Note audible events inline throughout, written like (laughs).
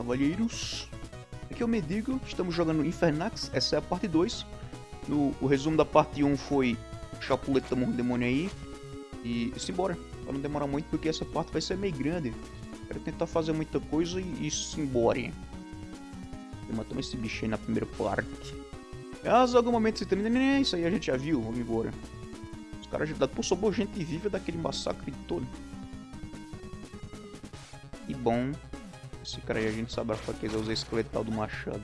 cavalheiros. Aqui é o Medigo, estamos jogando Infernax, essa é a parte 2. No, o resumo da parte 1 foi Chapuleta morro demônio aí. E simbora, pra não demorar muito porque essa parte vai ser meio grande. Quero tentar fazer muita coisa e, e simbora. Matamos esse bicho aí na primeira parte. Caso algum momento você termina, nem isso aí a gente já viu, vamos embora. Os caras já... Pô, sobrou gente viva daquele massacre todo. E bom, esse cara aí a gente sabe a fraqueza usar esqueletal do machado.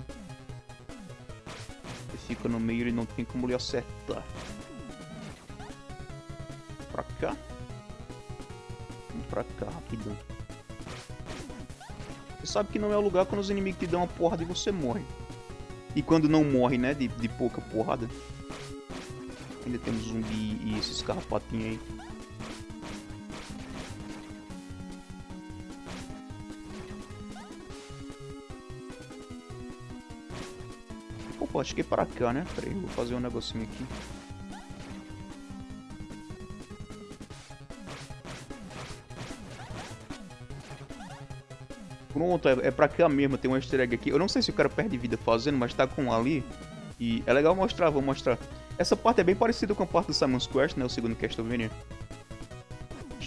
Ele fica no meio e não tem como lhe acertar. Pra cá. Vamos pra cá, rapidão. Você sabe que não é o lugar quando os inimigos te dão uma porrada e você morre. E quando não morre, né, de, de pouca porrada. Ainda temos zumbi e esses carrapatinhos aí. Opa, acho que é para cá, né? Peraí, vou fazer um negocinho aqui. Pronto, é, é pra cá mesmo, tem um easter egg aqui. Eu não sei se o cara perde vida fazendo, mas tá com um ali. E é legal mostrar, vou mostrar. Essa parte é bem parecida com a parte do Simon's Quest, né? O segundo Castlevania.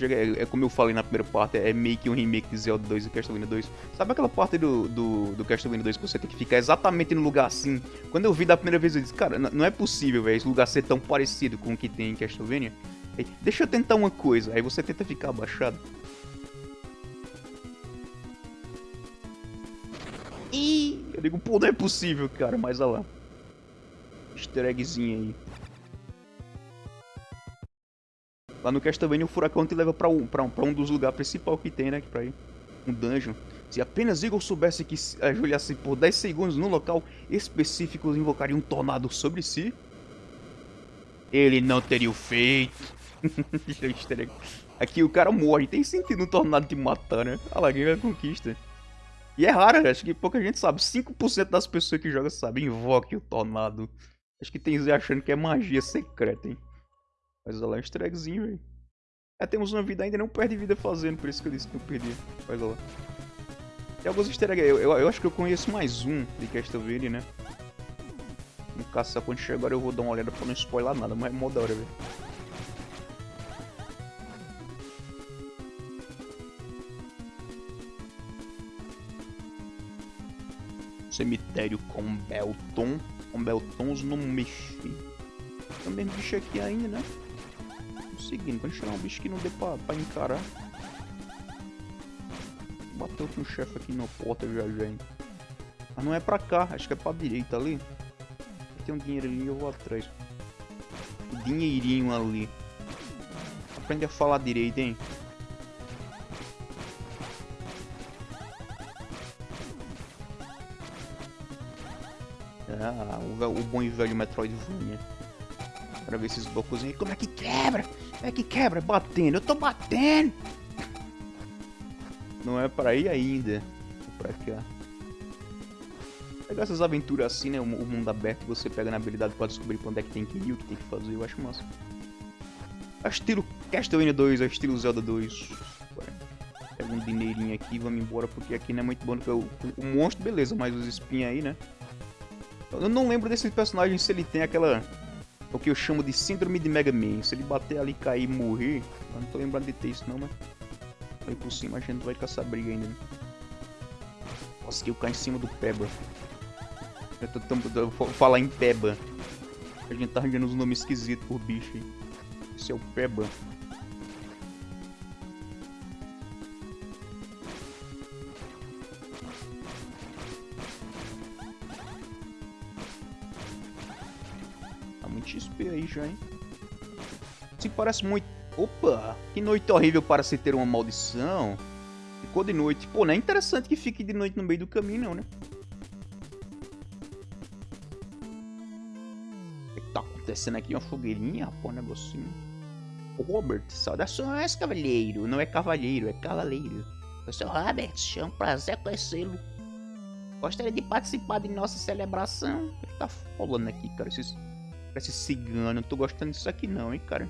É, é, como eu falei na primeira parte, é meio que um remake de Zelda 2 e Castlevania 2. Sabe aquela parte do, do, do Castlevania 2 que você tem que ficar exatamente no lugar assim? Quando eu vi da primeira vez, eu disse, cara, não é possível, velho, esse lugar ser tão parecido com o que tem em Castlevania. Aí, deixa eu tentar uma coisa, aí você tenta ficar abaixado. E eu digo, pô, não é possível, cara, mas olha lá. Easter eggzinho aí. Lá no Castlevania o furacão te leva pra um, pra um, pra um dos lugares principais que tem, né? Pra ir. Um dungeon. Se apenas Igor soubesse que ajoelhasse por 10 segundos no local específico invocaria um tornado sobre si, ele não teria o feito. (laughs) Aqui o cara morre, tem sentido um tornado te matar, né? Olha lá, ganha a conquista. E é raro, acho que pouca gente sabe. 5% das pessoas que jogam sabem. Invoque o tornado. Acho que tem Zé achando que é magia secreta, hein? Mas olha lá, um easter eggzinho, velho. É, temos uma vida ainda, não perde vida fazendo, por isso que eu disse que eu perdi. Olha lá. Tem alguns easter eggs, eu, eu, eu, acho que eu conheço mais um de Castlevania, né? No caça quando chegar agora eu vou dar uma olhada pra não spoiler nada, mas é mó da hora, velho. cemitério com Belton. Com Beltons não mexe. Também bicho aqui ainda, né? Seguindo, quando chegar um bicho que não dê pra, pra encarar. Bateu com o chefe aqui na porta já já? Mas não é pra cá, acho que é pra direita ali. Tem um dinheirinho eu vou atrás. Dinheirinho ali. Aprende a falar direito, hein? Ah, o, o bom e velho Metroidvania. Pra ver esses aí. Como é que quebra? Como é que quebra? Batendo. Eu tô batendo. Não é pra ir ainda. É pra cá. Pegar essas aventuras assim, né? O, o mundo aberto, você pega na habilidade pra descobrir pra onde é que tem que ir, o que tem que fazer. Eu acho massa. É estilo Castlevania 2, é estilo Zelda 2. Pega um dinheirinho aqui e vamos embora, porque aqui não é muito bom. Porque o, o monstro, beleza, mas os espinhos aí, né? Eu não lembro desse personagem se ele tem aquela... O que eu chamo de síndrome de Mega Man. Se ele bater ali, cair e morrer... Eu não tô lembrando de ter isso não, mas... Aí por cima a gente vai essa briga ainda, né? Eu caio em cima do Peba. Eu tô tentando falar em Peba. A gente tá arranjando uns nomes esquisitos por bicho aí. Esse é o Peba. Já, hein? Parece muito... Opa! Que noite horrível para se ter uma maldição. Ficou de noite. Pô, não é interessante que fique de noite no meio do caminho, não, né? O que tá acontecendo aqui? Uma fogueirinha? Pô, um negocinho. Robert, saudações, cavalheiro. Não é cavalheiro, é cavaleiro. Eu sou Robert, é um prazer conhecê-lo. Gostaria de participar de nossa celebração. O que tá falando aqui, cara? Esses Parece cigano. Não tô gostando disso aqui não, hein, cara.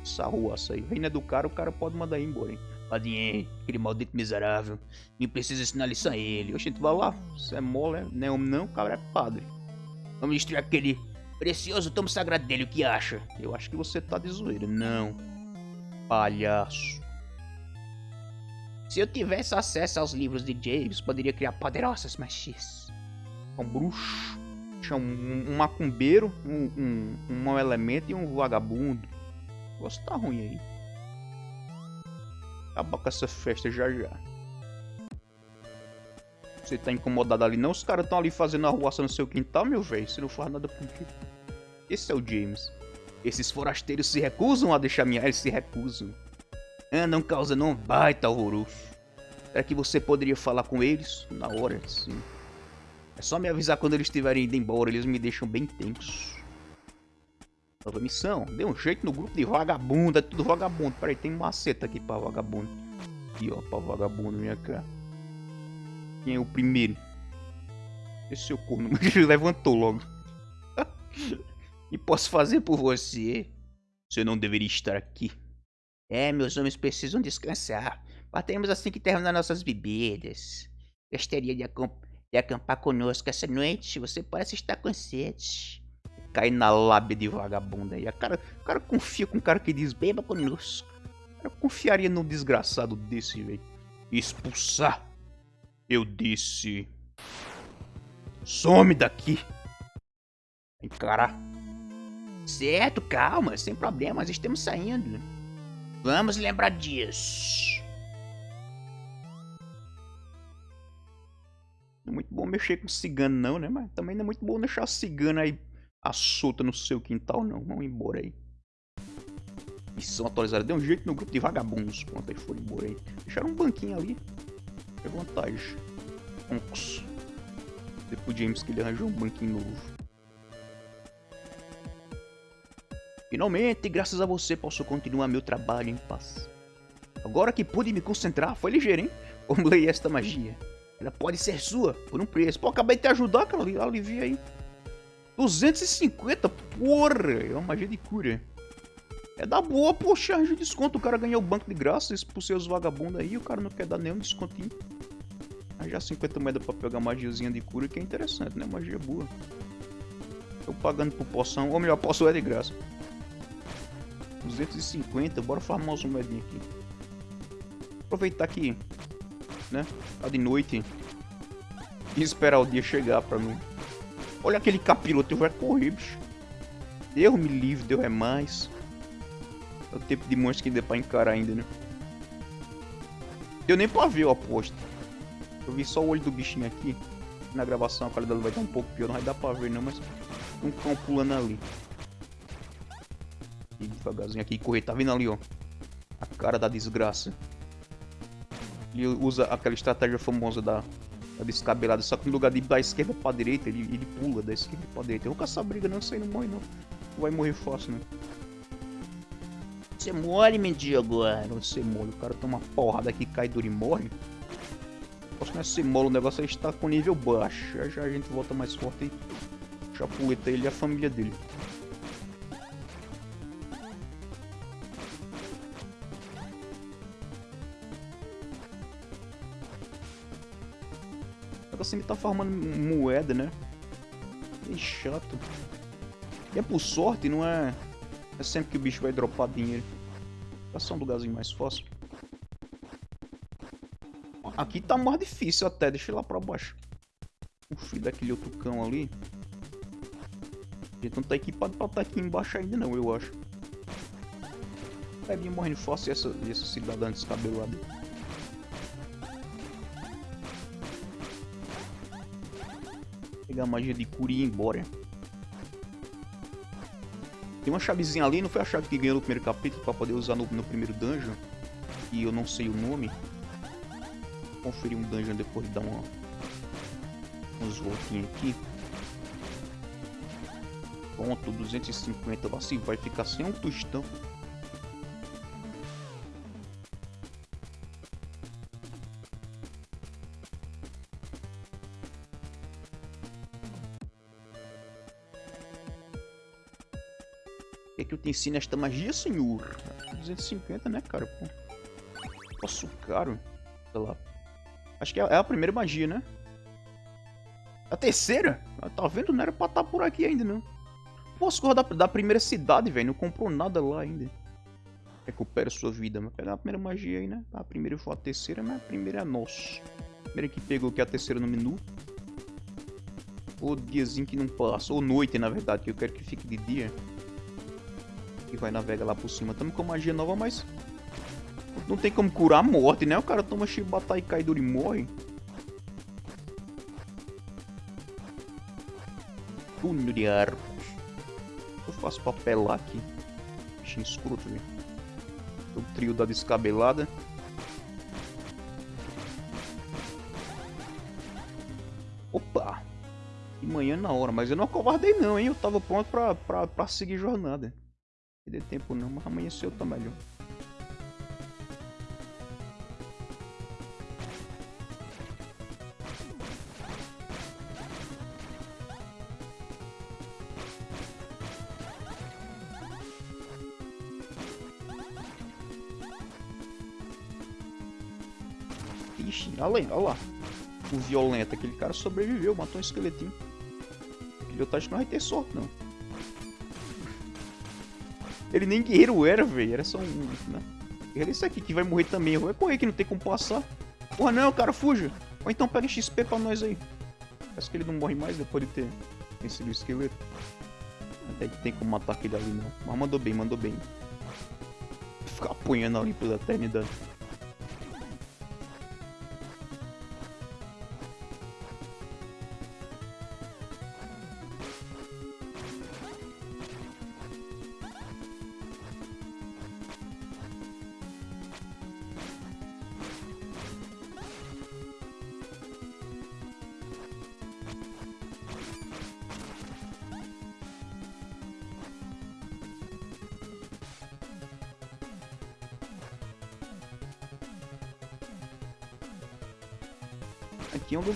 Essa ruaça aí. Reina do cara, o cara pode mandar ir embora, hein. Padinho, aquele maldito miserável. Nem precisa ensinar lição a ele. Oxe, tu vai lá. Você é mole, não é não, cara é padre. Vamos destruir aquele precioso tomo sagrado dele, o que acha? Eu acho que você tá de zoeira. Não. Palhaço. Se eu tivesse acesso aos livros de James, poderia criar poderosas machis. Um bruxo, um, um macumbeiro, um, um, um mau elemento e um vagabundo. Você tá ruim aí. Acaba com essa festa já já. Você tá incomodado ali não? Os caras estão ali fazendo arruaça no seu quintal, meu velho. Você não faz nada por quê? Esse é o James. Esses forasteiros se recusam a deixar minha... Eles se recusam. Andam causando um baita horroroso. Será que você poderia falar com eles? Na hora, sim. É só me avisar quando eles estiverem indo embora. Eles me deixam bem tenso. Nova missão. Dê um jeito no grupo de vagabundo. É tudo vagabundo. Peraí, tem um maceta aqui pra vagabundo. Aqui, ó, pra vagabundo, minha cara. Quem é o primeiro? Esse seu corno. (laughs) Levantou logo. (laughs) e posso fazer por você? Você não deveria estar aqui. É, meus homens precisam descansar. Batemos assim que terminar nossas bebidas. Gostaria de, de acampar conosco essa noite? Você parece estar com sede cai na lábia de vagabunda aí. A cara, o cara confia com um cara que diz beba conosco. Eu confiaria num desgraçado desse, velho. Expulsar. Eu disse. Some daqui. Encarar. Certo, calma, sem problemas, estamos saindo. Vamos lembrar disso. Não é muito bom mexer com cigano não, né? Mas também não é muito bom deixar cigano aí a solta no seu quintal, não. Vão embora aí. Missão atualizada. Deu um jeito no grupo de vagabundos. Pronto, aí foram embora aí. Deixaram um banquinho ali. É vantagem. Onks. Depois James que ele arranjou um banquinho novo. Finalmente, graças a você, posso continuar meu trabalho em paz. Agora que pude me concentrar, foi ligeiro, hein? Vamos ler esta magia. Ela pode ser sua, por um preço. Pô, acabei de te ajudar, cara. Alivia aí. 250, porra! É uma magia de cura. É da boa, poxa, de desconto. O cara ganhou o banco de graça, expulsei os vagabundos aí, o cara não quer dar nenhum descontinho. Já 50 moedas pra pegar magiazinha de cura, que é interessante, né? Magia boa. Tô pagando por poção, ou melhor, poção é de graça. 250, bora farmar umas moedinhas aqui. Aproveitar aqui, né? Tá de noite. E esperar o dia chegar pra mim. Olha aquele capiroto, vai correr, bicho. Deus me livre, Deus é mais. É o tempo de monstro que deu pra encarar ainda, né? Deu nem pra ver, eu aposto. Eu vi só o olho do bichinho aqui. Na gravação a qualidade vai estar um pouco pior, não vai dar pra ver não, mas... Um cão pulando ali. E devagarzinho aqui, correr, tá vendo ali, ó. A cara da desgraça. Ele usa aquela estratégia famosa da Tá descabelado, só que no lugar de ir da esquerda pra direita, ele, ele pula da esquerda pra direita. Eu vou caçar briga não, isso aí não morre não. Vai morrer fácil, né? Você morre, mendigo. Não ser mole, o cara toma uma porrada aqui, cai duro e morre. Posso não é ser mole, o negócio aí está com nível baixo. Já já a gente volta mais forte e chapuleta ele e a família dele. Ele tá farmando moeda, né? É chato. E é por sorte, não é... É sempre que o bicho vai dropar dinheiro. Passar um lugarzinho mais fácil. Aqui tá mais difícil até, deixa lá pra baixo. O filho daquele outro cão ali. Gente não tá equipado pra estar tá aqui embaixo ainda não, eu acho. Vir morrendo fácil essa, essa cidadã descabelada. Pegar a magia de cura e ir embora. Tem uma chavezinha ali, não foi a chave que ganhou no primeiro capítulo pra poder usar no, no primeiro dungeon. E eu não sei o nome. Vou conferir um dungeon depois de dar uma... Uns voltinhos aqui. Pronto, 250. Assim vai ficar sem um tostão. Que eu te ensino esta magia, senhor? 250, né, cara? Pô. Nossa, caro. Sei lá. Acho que é, é a primeira magia, né? A terceira? Ah, tá vendo? Não era pra estar tá por aqui ainda, não. Pô, as da, da primeira cidade, velho. Não comprou nada lá ainda. Recupera sua vida. Mas pegar a primeira magia aí, né? A primeira foi a terceira, mas a primeira é nossa. A primeira que pegou que é a terceira no menu. Ou diazinho que não passa. Ou noite, na verdade, que eu quero que fique de dia. E vai navegar lá por cima. Tamo com magia nova, mas... Não tem como curar a morte, né? O cara toma chibata e cai duro e morre. Túnel de arcos. Eu faço papel aqui. Bichinho escroto. O trio da descabelada. Opa! De manhã na hora, mas eu não acovardei não, hein? Eu tava pronto pra, pra, pra seguir jornada. Deu tempo não, mas amanheceu melhor. Ixi, olha lá, olha lá. O violento, aquele cara sobreviveu, matou um esqueletinho. Aquele otário não vai ter sorte, não. Ele nem guerreiro era, velho. Era só um. Né? Era esse aqui que vai morrer também. Vai correr que não tem como passar. Porra, não, cara, fuja. Ou então pega XP pra nós aí. Parece que ele não morre mais depois de ter vencido o esqueleto. Até que tem como matar aquele ali, não. Mas mandou bem, mandou bem. Ficar apanhando ali pela eternidade.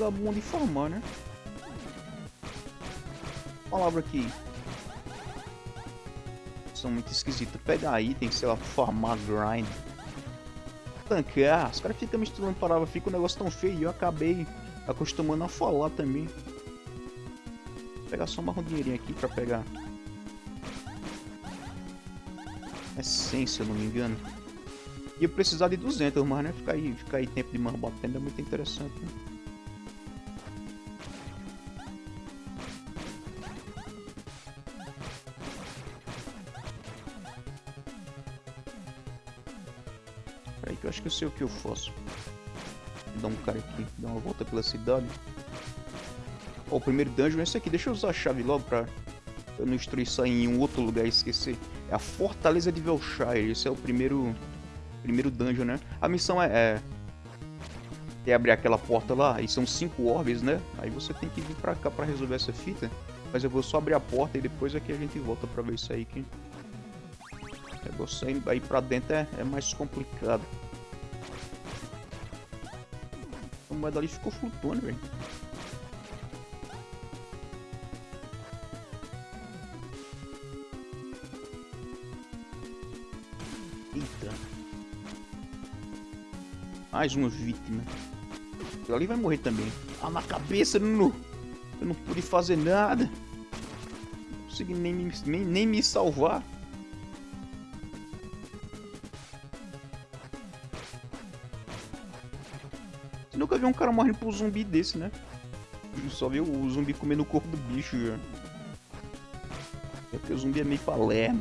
É bom de formar, né? Palavra aqui. São muito esquisitas. Pegar item, sei lá, formar grind. Tancar. Os caras ficam misturando palavras, fica um negócio tão feio. E eu acabei acostumando a falar também. Vou pegar só um dinheirinho aqui pra pegar. Essência, se eu não me engano. Ia precisar de 200, mas né? Ficar aí, ficar aí tempo de mais batendo é muito interessante. Né? Sei o que eu faço. Dar um cara aqui, dar uma volta pela cidade. Ó, o primeiro dungeon é esse aqui. Deixa eu usar a chave logo pra eu não aí em um outro lugar e esquecer. É a Fortaleza de Velshire. Esse é o primeiro primeiro dungeon, né? A missão é, é, é abrir aquela porta lá, e são cinco orbes, né? Aí você tem que vir pra cá pra resolver essa fita. Mas eu vou só abrir a porta e depois aqui a gente volta pra ver isso aí que... É você aí pra dentro é, é mais complicado. Moeda ali ficou flutuando, velho. Eita. Mais uma vítima. Ele ali vai morrer também. Ah, na cabeça, no... Eu não pude fazer nada. Não consegui nem, nem, nem me salvar. Viu um cara morrendo por um zumbi desse, né? Só viu o zumbi comendo o corpo do bicho já. É porque o zumbi é meio palerma.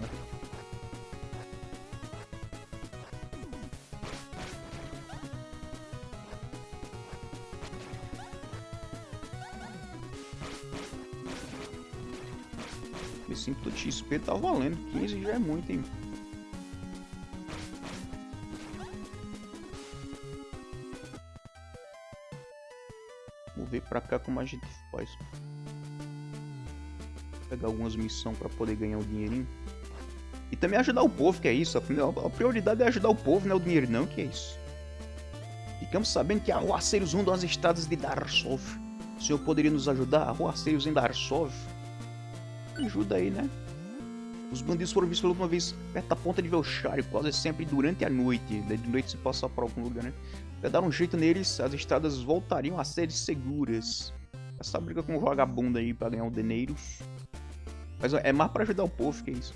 Esse input XP tá valendo. 15 já é muito, hein? Pra cá como a gente faz. Pegar algumas missões pra poder ganhar o dinheirinho. E também ajudar o povo, que é isso. A prioridade é ajudar o povo, não é o dinheiro não, que é isso. Ficamos sabendo que arruaceiros rondam as estradas de Darsov. O senhor poderia nos ajudar? Arruaceiros em Darsov? Ajuda aí, né? Os bandidos foram vistos pela última vez perto da ponta de Velshire, quase sempre durante a noite. De noite se passar por algum lugar, né? Pra dar um jeito neles, as estradas voltariam a ser seguras. Essa briga com o vagabundo aí pra ganhar um dinheiro. Mas é mais pra ajudar o povo que é isso.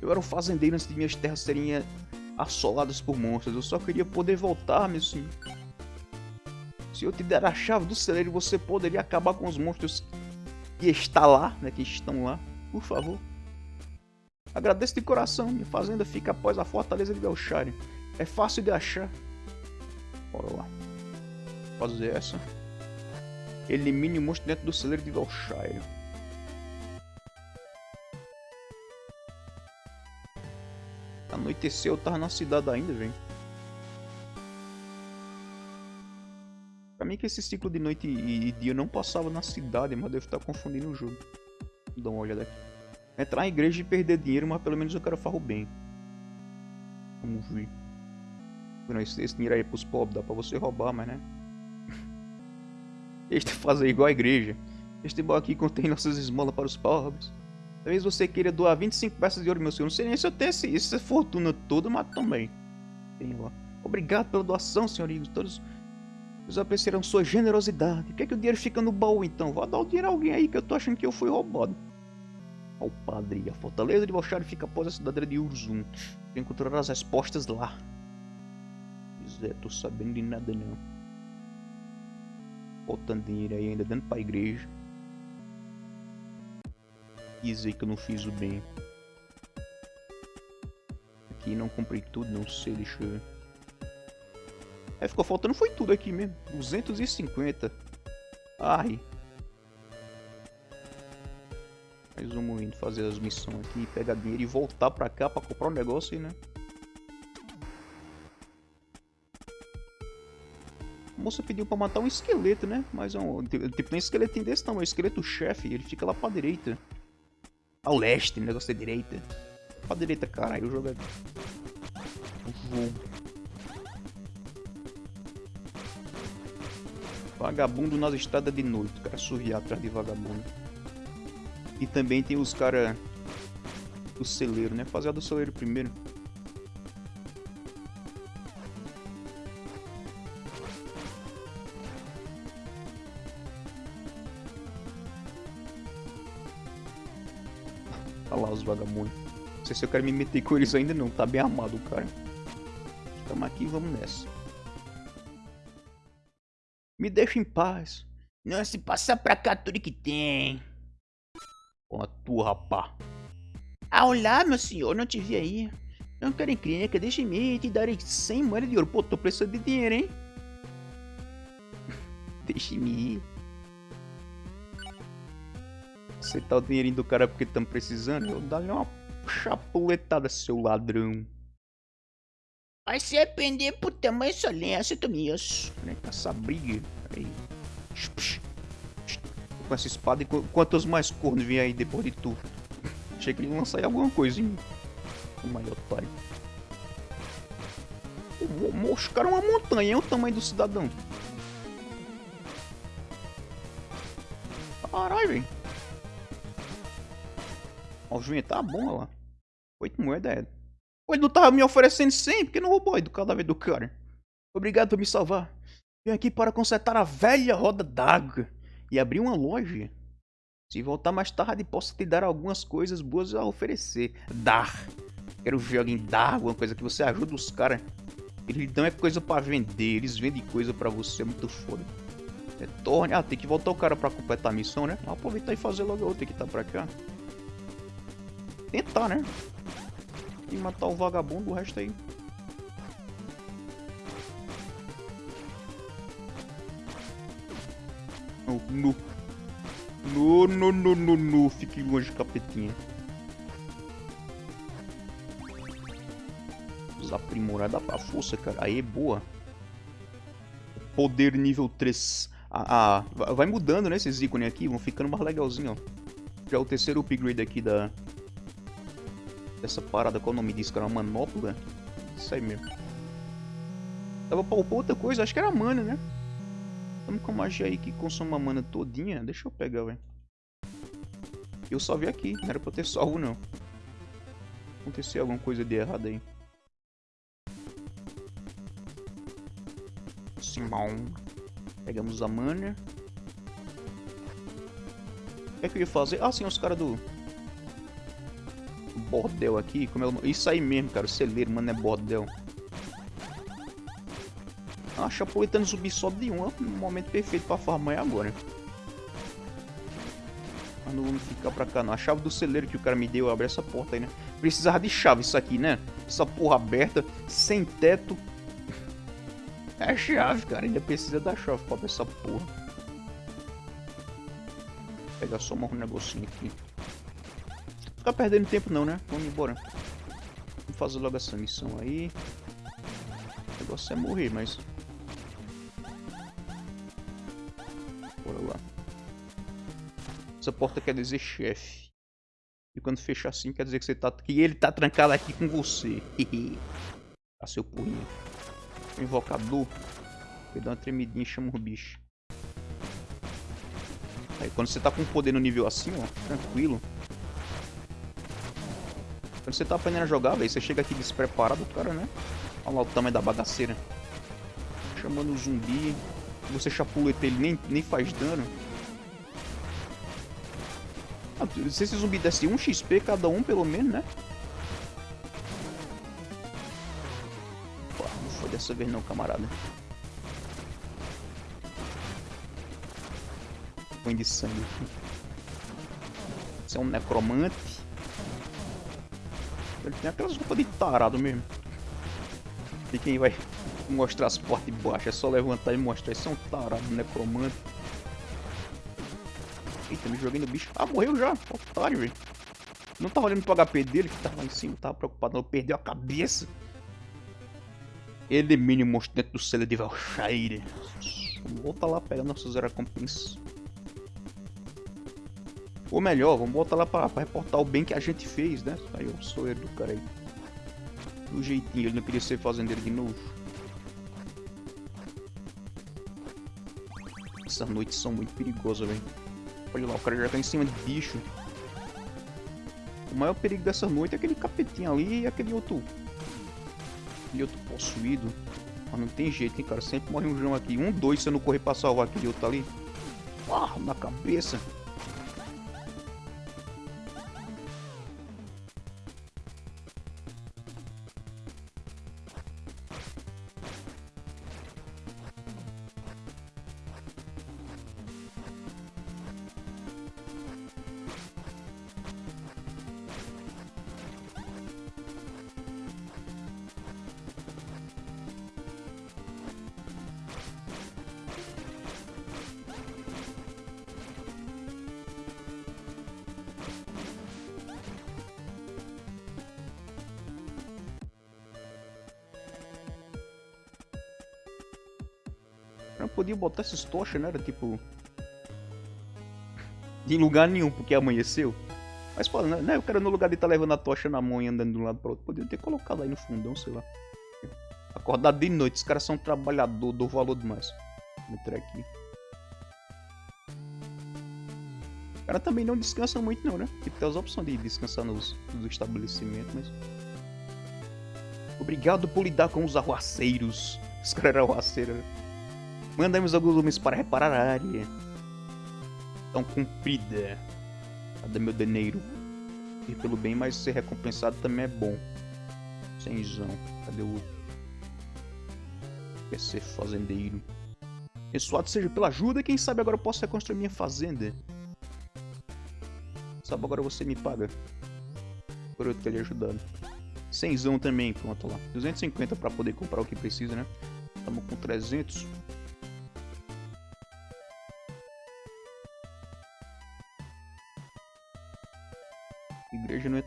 Eu era um fazendeiro antes de minhas terras serem assoladas por monstros. Eu só queria poder voltar, meu senhor. Se eu te der a chave do celeiro, você poderia acabar com os monstros que está lá, né, que estão lá, por favor. Agradeço de coração, minha fazenda fica após a fortaleza de Belchire. É fácil de achar. Bora lá. Fazer essa. Elimine o monstro dentro do celeiro de Belchire. Anoiteceu, eu tava na cidade ainda, velho. Mim que esse ciclo de noite e dia não passava na cidade, mas devo estar confundindo o jogo. Dar uma olhada aqui. Entrar em igreja e perder dinheiro, mas pelo menos eu quero farro bem. Vamos ver. Não, esse, esse dinheiro aí é pros pobres, dá pra você roubar, mas né? (laughs) Este fazer igual a igreja. Este baú aqui contém nossas esmolas para os pobres. Talvez você queira doar 25 peças de ouro, meu senhor. Não sei nem se eu tenho esse, essa fortuna toda, mas também. Tenho lá. Obrigado pela doação, senhoritos. Todos eles apreciaram sua generosidade. Por que, é que o dinheiro fica no baú então? Vou dar o dinheiro a alguém aí que eu tô achando que eu fui roubado. Ó, o padre. A fortaleza de Balchari fica após a cidade de Urzum. Você encontrará as respostas lá. Pois é, tô sabendo de nada não. Faltando dinheiro aí ainda dando pra igreja. Dizer que eu não fiz o bem. Aqui não comprei tudo, não sei, deixa eu ver. É, ficou faltando foi tudo aqui mesmo. 250. Ai. Mas vamos indo fazer as missões aqui, pegar dinheiro e voltar pra cá pra comprar um negócio aí, né? A moça pediu pra matar um esqueleto, né? Mas é um, tipo, tem um esqueletinho desse tamanho, um esqueleto chefe, ele fica lá pra direita. Ao leste, negócio da direita. Pra direita, caralho, o jogo é... O jogo. Vagabundo nas estradas de noite. Cara surriar atrás de vagabundo. E também tem os cara do celeiro, né? Fazer a do celeiro primeiro. Olha lá os vagabundos. Não sei se eu quero me meter com eles ainda não. Tá bem armado o cara. Estamos aqui vamos nessa. Me deixa em paz. Não se passa pra cá tudo que tem. Com a tua, rapá. Ah, olá, meu senhor, não te vi aí. Não quero encrenca, deixa-me ir te darei 100 moedas de ouro. Pô, tô precisando de dinheiro, hein? (laughs) deixa-me ir. Aceitar o dinheirinho do cara porque estamos precisando. Eu dar uma chapuletada, seu ladrão. Vai se arrepender por tamanho solência, Tomias. Né, essa briga. Aí. Com essa espada, e quantos mais cornos vêm aí depois de tudo? Achei que ele ia lançar alguma coisinha. O maior otário. Os caras é uma montanha, é o tamanho do cidadão. Caralho, velho. Ó, o juiz tá bom, lá. Oito moedas é. Ele não tava me oferecendo 100, porque não roubou do cadáver do cara. Obrigado por me salvar. Vim aqui para consertar a velha roda d'água e abrir uma loja. Se voltar mais tarde, posso te dar algumas coisas boas a oferecer. Dar. Quero ver alguém dar alguma coisa que você ajuda os caras. Eles não é coisa para vender, eles vendem coisa para você, é muito foda. É torne. Ah, tem que voltar o cara para completar a missão, né? Aproveitar e fazer logo a outra que tá pra cá. Tentar, né? E matar o vagabundo, o resto aí. No, no, no, no, no, no, no. Fique longe, capetinha. Aprimorada pra força, cara. Aí, boa. Poder nível 3. Ah, ah, vai mudando, né, esses ícones aqui. Vão ficando mais legalzinho, ó. Já é o terceiro upgrade aqui da, dessa parada, qual o nome disso, cara? Uma manopla? Isso aí mesmo. Tava pra outra coisa, acho que era mana, né? Estamos com magia aí que consome a mana todinha. Deixa eu pegar, velho. Eu só vi aqui, não era pra eu ter salvo não. Aconteceu alguma coisa de errado aí. Simão. Pegamos a mana. O que é que eu ia fazer? Ah, sim, os caras do... Bordel aqui. Como é o... Isso aí mesmo, cara. O celeiro, mano, é bordel. Ah, Chapolitano subir só de um. É momento perfeito pra farmar é agora. Mas não vamos ficar pra cá, não. A chave do celeiro que o cara me deu, abre essa porta aí, né? Precisava de chave isso aqui, né? Essa porra aberta, sem teto. É a chave, cara. Ainda precisa da chave pra abrir essa porra. Vou pegar só um negocinho aqui. Ficar perdendo tempo não, né? Vamos embora. Vamos fazer logo essa missão aí. O negócio é morrer, mas... Bora lá. Essa porta quer dizer chefe. E quando fecha assim, quer dizer que, você tá, que ele tá trancado aqui com você. a (laughs) seu punho. Invocador. Ele dá uma tremidinha e chama o bicho. Aí quando você tá com poder no nível assim, ó, tranquilo. Quando você tá aprendendo a jogar, velho, você chega aqui despreparado, cara, né? Olha lá o tamanho da bagaceira. Chamando o zumbi. Você chapuleta ele, nem, nem faz dano. Se esse zumbi desse 1 XP cada um, pelo menos, né? Não foi dessa vez não, camarada. Põe de sangue. Você é um necromante. Ele tem aquelas roupas de tarado mesmo. E quem vai mostrar as portas de baixo é só levantar e mostrar. Isso é um tarado necromante. Eita, me joguei no bicho. Ah, morreu já. Otário, velho. Não tava olhando pro HP dele, que tava lá em cima. Tava preocupado, não. Perdeu a cabeça. Elimine o monstro dentro do selo de Valshire. Volta lá pegar nossas recompensas. Ou melhor, vamos voltar lá pra, pra, reportar o bem que a gente fez, né? Aí eu sou ele do cara aí. Do jeitinho, ele não queria ser fazendeiro de novo. Essas noites são muito perigosas, velho. Olha lá, o cara já tá em cima de bicho. O maior perigo dessa noite é aquele capetinho ali e aquele outro... Aquele outro possuído. Mas não tem jeito, hein, cara. Sempre morre um João aqui. Um, dois, se eu não correr pra salvar aquele outro ali. Ah, na cabeça. Não podia botar essas tochas, né? Era tipo... Em lugar nenhum, porque amanheceu. Mas, pô, né, né? O cara no lugar de estar tá levando a tocha na mão e andando de um lado para outro, podia ter colocado aí no fundão, sei lá. Acordado de noite, os caras são trabalhador, do valor demais. Vou entrar aqui. O cara também não descansa muito não, né? Tipo, tem as opções de descansar nos, nos estabelecimentos, mas... Obrigado por lidar com os arruaceiros. Os caras eram arruaceiros, né? Mandamos alguns homens para reparar a área. Tão cumprida. Cadê meu dinheiro? Ir pelo bem, mas ser recompensado também é bom. Senzão. Cadê o outro? Quer ser fazendeiro. Abençoado seja pela ajuda, quem sabe agora eu posso reconstruir minha fazenda. Sabe, agora você me paga. Por eu ter lhe ajudado. Cenzão também, pronto lá. 250 para poder comprar o que precisa, né? Estamos com 300.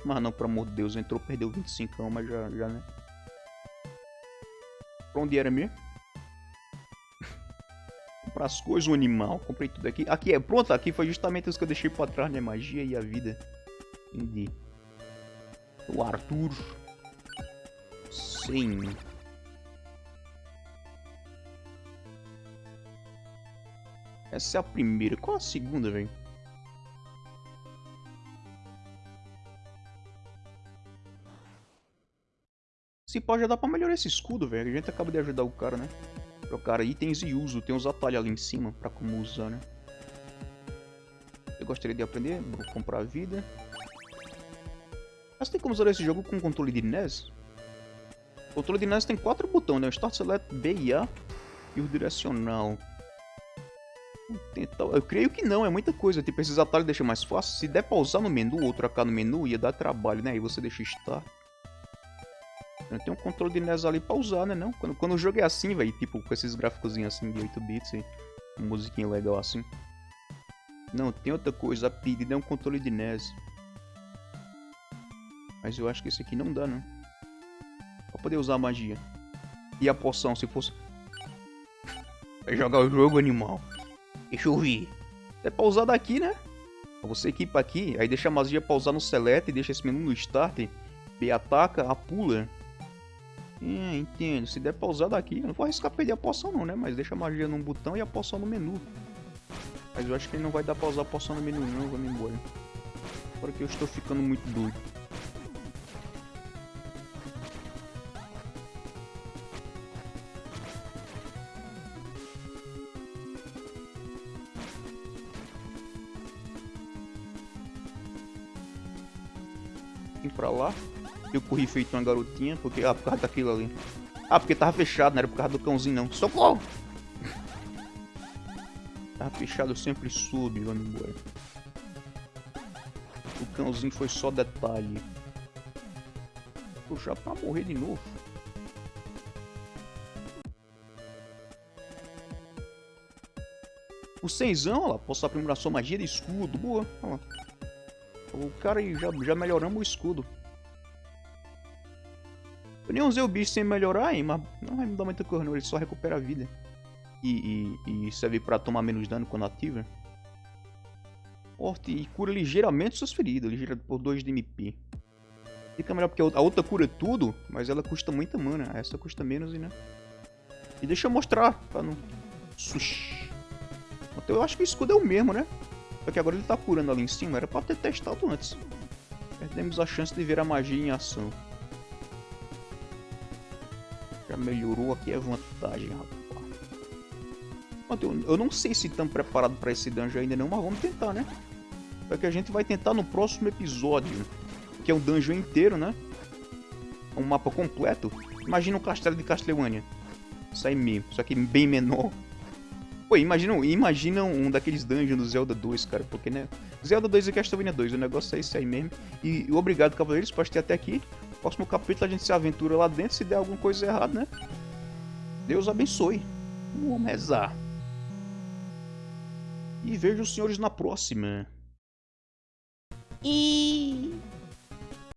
Igreja não pelo amor de Deus. Entrou, perdeu 25, mas já, já né? Pra onde era mesmo? (laughs) Comprar as coisas, o animal. Comprei tudo aqui. Aqui é, pronto, aqui foi justamente isso que eu deixei pra trás, né? Magia e a vida. Entendi. O Arthur. Sim. Essa é a primeira. Qual a segunda, velho? Se pode já dá pra melhorar esse escudo, velho. A gente acaba de ajudar o cara, né? Trocar itens e uso. Tem uns atalhos ali em cima pra como usar, né? Eu gostaria de aprender. Vou comprar vida. Mas tem como usar esse jogo com controle de NES? O controle de NES tem quatro botões, né? Start, Select, B e A. E o direcional. Eu creio que não, é muita coisa. Tipo, esses atalhos deixam mais fácil. Se der pra usar no menu ou trocar no menu, ia dar trabalho, né? Aí você deixa Start. Tem um controle de NES ali pra usar, né? Não? Quando, quando o jogo é assim, velho, tipo, com esses gráficos assim de 8 bits e uma musiquinha legal assim. Não, tem outra coisa. A pedida é um controle de NES. Mas eu acho que esse aqui não dá, não. Pra poder usar a magia. E a poção, se fosse... Vai jogar o jogo, animal. Deixa eu ver. É pra usar daqui, né? Você equipa aqui, aí deixa a magia pra usar no select, deixa esse menu no start. B ataca, a pula. É, entendo. Se der pra usar daqui, eu não vou arriscar perder a poção não, né? Mas deixa a magia num botão e a poção no menu. Mas eu acho que não vai dar pra usar a poção no menu não, vamos embora. Agora que eu estou ficando muito doido. Vim pra lá. Eu corri feito uma garotinha, porque... Ah, por causa daquilo ali. Ah, porque tava fechado, não era por causa do cãozinho não. Socorro! (laughs) tava fechado, eu sempre soube, vamos embora. O cãozinho foi só detalhe. Puxar pra morrer de novo. O seisão, ó lá, posso aprimorar sua magia de escudo. Boa, ó lá. O cara já, já melhoramos o escudo. Eu nem usei o bicho sem melhorar, hein, mas não vai me dar muita não, ele só recupera a vida. E, e, e serve pra tomar menos dano quando ativa. Forte e cura ligeiramente suas feridas, ligeira por 2 de MP. Fica melhor porque a outra cura tudo, mas ela custa muita mana. Essa custa menos né. E deixa eu mostrar, pra não... Sushi. Então eu acho que o escudo é o mesmo, né? Só que agora ele tá curando ali em cima, era pra ter testado antes. Perdemos a chance de ver a magia em ação. Já melhorou aqui a vantagem, rapaz. Eu não sei se estamos preparados para esse dungeon ainda não, mas vamos tentar, né? É que a gente vai tentar no próximo episódio. Que é um dungeon inteiro, né? Um mapa completo. Imagina um castelo de Castlevania. Isso aí mesmo, só que bem menor. Pô, imagina, imagina um daqueles dungeons do Zelda 2, cara. Porque, né? Zelda 2 e Castlevania 2, o negócio é isso aí mesmo. E, obrigado, cavaleiros, por ter até aqui. Próximo capítulo a gente se aventura lá dentro. Se der alguma coisa errada, né? Deus abençoe. Vamos rezar. E vejo os senhores na próxima. E